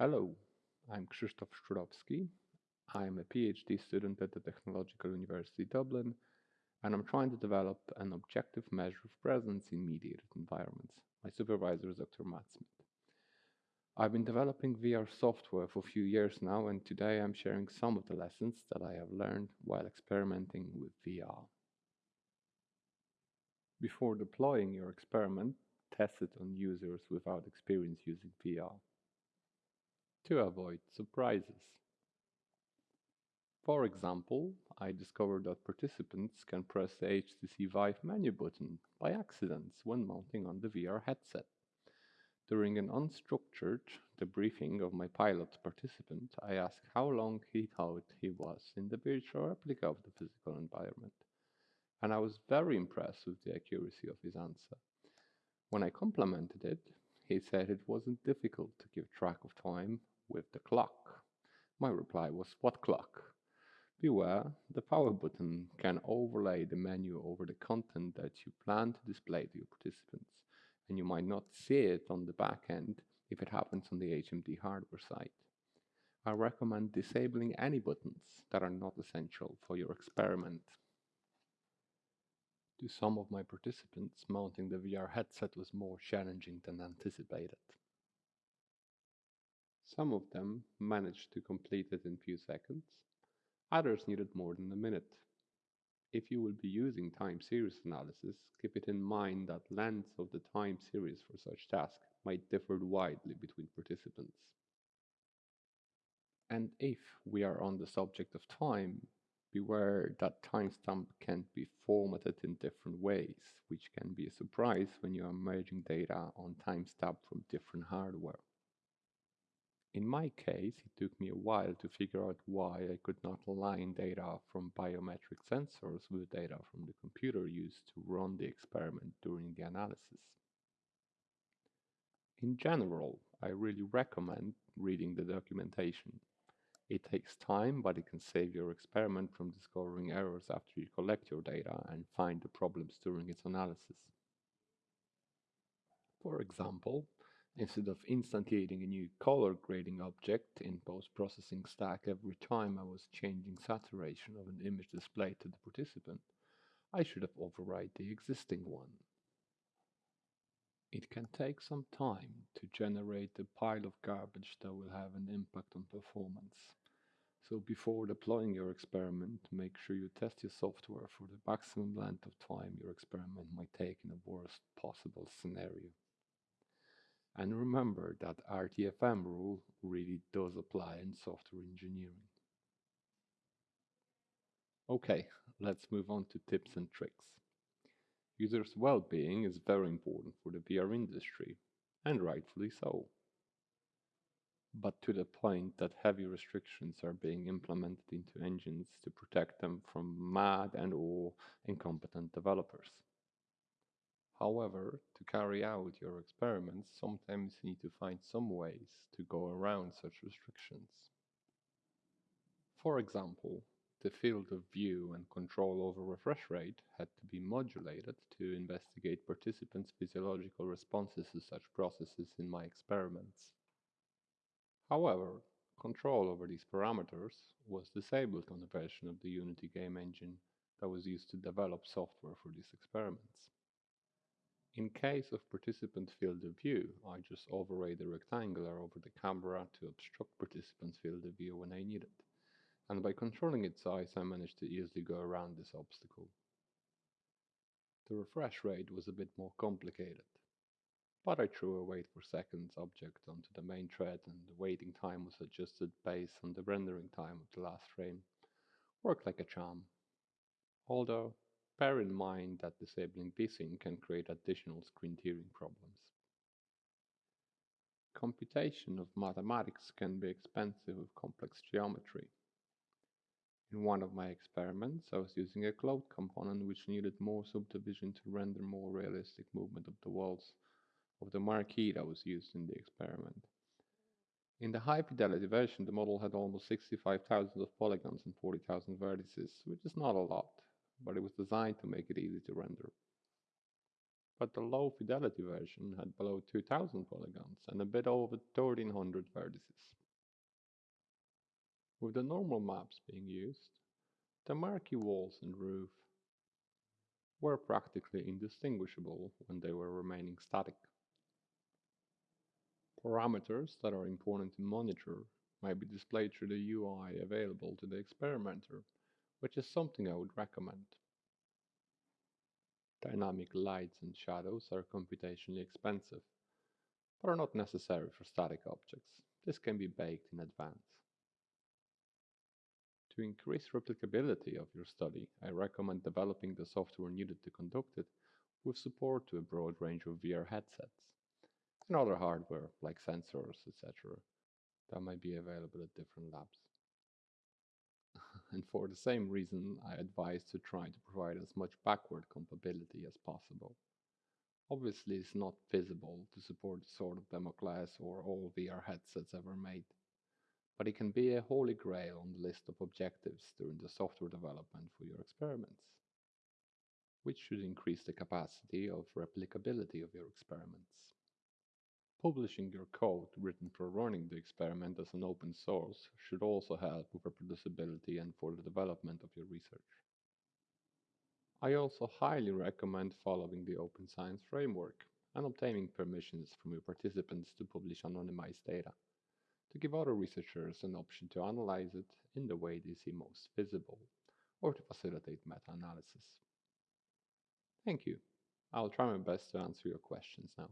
Hello, I'm Krzysztof Szczurowski. I'm a PhD student at the Technological University Dublin, and I'm trying to develop an objective measure of presence in mediated environments. My supervisor is Dr. Matt Smith. I've been developing VR software for a few years now, and today I'm sharing some of the lessons that I have learned while experimenting with VR. Before deploying your experiment, test it on users without experience using VR to avoid surprises. For example, I discovered that participants can press the HTC Vive menu button by accident when mounting on the VR headset. During an unstructured debriefing of my pilot participant, I asked how long he thought he was in the virtual replica of the physical environment, and I was very impressed with the accuracy of his answer. When I complimented it, he said it wasn't difficult to keep track of time with the clock. My reply was, What clock? Beware, the power button can overlay the menu over the content that you plan to display to your participants, and you might not see it on the back end if it happens on the HMD hardware side. I recommend disabling any buttons that are not essential for your experiment. To some of my participants, mounting the VR headset was more challenging than anticipated. Some of them managed to complete it in few seconds, others needed more than a minute. If you will be using time series analysis, keep it in mind that lengths of the time series for such tasks might differ widely between participants. And if we are on the subject of time, beware that timestamp can be formatted in different ways, which can be a surprise when you are merging data on timestamp from different hardware. In my case, it took me a while to figure out why I could not align data from biometric sensors with data from the computer used to run the experiment during the analysis. In general, I really recommend reading the documentation. It takes time, but it can save your experiment from discovering errors after you collect your data and find the problems during its analysis. For example, Instead of instantiating a new color grading object in post-processing stack every time I was changing saturation of an image displayed to the participant, I should have override the existing one. It can take some time to generate a pile of garbage that will have an impact on performance. So before deploying your experiment, make sure you test your software for the maximum length of time your experiment might take in the worst possible scenario. And remember that RTFM rule really does apply in software engineering. Okay, let's move on to tips and tricks. Users' well-being is very important for the VR industry, and rightfully so. But to the point that heavy restrictions are being implemented into engines to protect them from mad and or incompetent developers. However, to carry out your experiments, sometimes you need to find some ways to go around such restrictions. For example, the field of view and control over refresh rate had to be modulated to investigate participants' physiological responses to such processes in my experiments. However, control over these parameters was disabled on a version of the Unity game engine that was used to develop software for these experiments. In case of participant field of view, I just overlay the rectangular over the camera to obstruct participant's field of view when I need it. And by controlling its size, I managed to easily go around this obstacle. The refresh rate was a bit more complicated, but I threw a wait for seconds object onto the main thread and the waiting time was adjusted based on the rendering time of the last frame. Worked like a charm. Although Bear in mind that disabling VSync can create additional screen tearing problems. Computation of mathematics can be expensive with complex geometry. In one of my experiments, I was using a cloth component which needed more subdivision to render more realistic movement of the walls of the marquee that was used in the experiment. In the high fidelity version, the model had almost 65,000 of polygons and 40,000 vertices, which is not a lot but it was designed to make it easy to render. but the low fidelity version had below 2000 polygons and a bit over 1300 vertices. With the normal maps being used, the marquee walls and roof were practically indistinguishable when they were remaining static. Parameters that are important to monitor may be displayed through the UI available to the experimenter, which is something I would recommend. Dynamic lights and shadows are computationally expensive, but are not necessary for static objects. This can be baked in advance. To increase replicability of your study, I recommend developing the software needed to conduct it with support to a broad range of VR headsets and other hardware like sensors, etc., that might be available at different labs. And for the same reason, I advise to try to provide as much backward compatibility as possible. Obviously, it's not feasible to support the sort of demo class or all VR headsets ever made but it can be a holy grail on the list of objectives during the software development for your experiments, which should increase the capacity of replicability of your experiments. Publishing your code written for running the experiment as an open source should also help with reproducibility and for the development of your research. I also highly recommend following the Open Science Framework and obtaining permissions from your participants to publish anonymized data to give other researchers an option to analyze it in the way they see most visible, or to facilitate meta-analysis. Thank you. I'll try my best to answer your questions now.